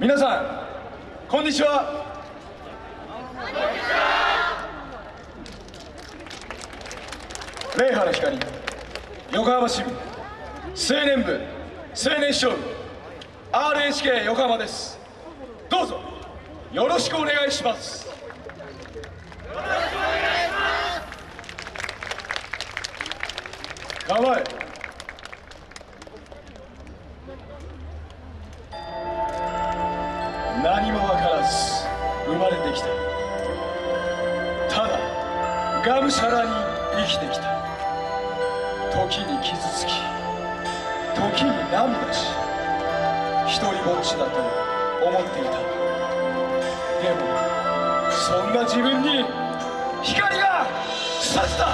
皆さんこんにちは。上原光横浜市民青年部青年将部 RHK 横浜です。どうぞよろしくお願いします。よろしくお願い。します構えがむしゃらに生きてきた。時に傷つき時に涙し一人ぼっちだと思っていた。でもそんな自分に光が差した。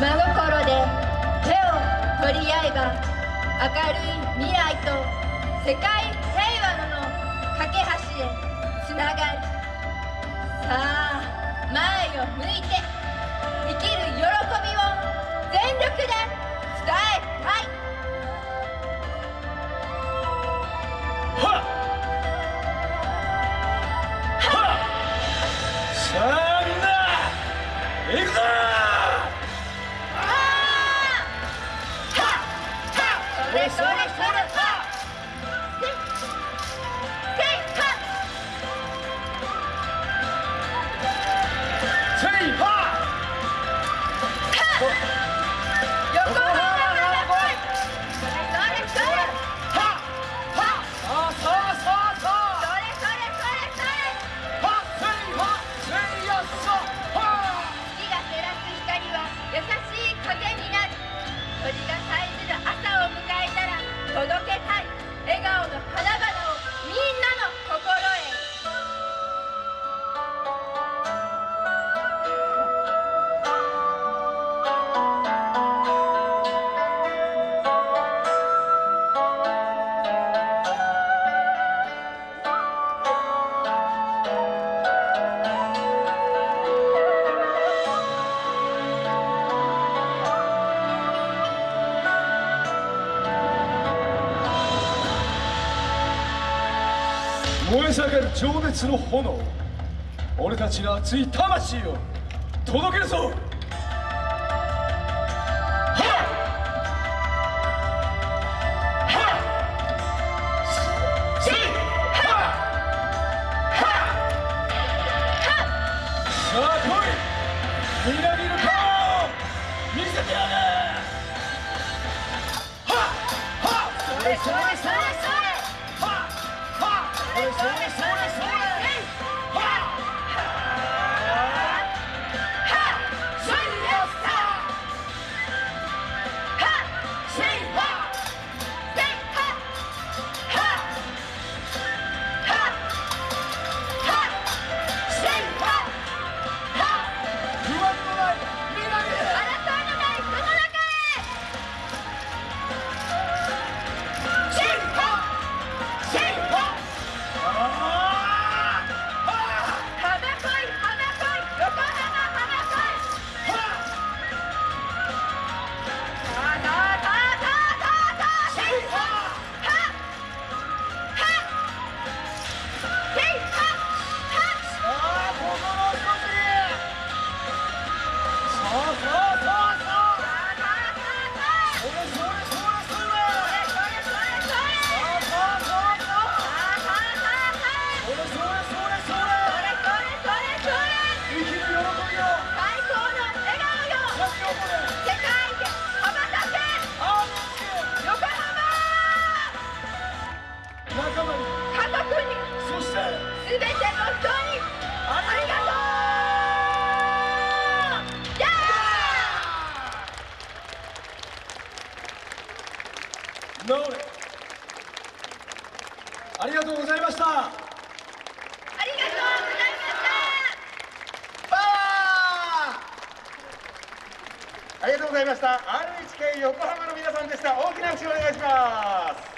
真心で手を取り合えば明るい未来と世界平和の架け橋へつながるさあ前を向いて。燃え盛る情熱の炎。俺たちの熱い魂を届けるぞ。みなぎる顔を見せてやれはっ！はっ！それそれそれそれとうノーレありがとうございました。パワーありがとうございました。RHK 横浜の皆さんでした。大きな拍手をお願いします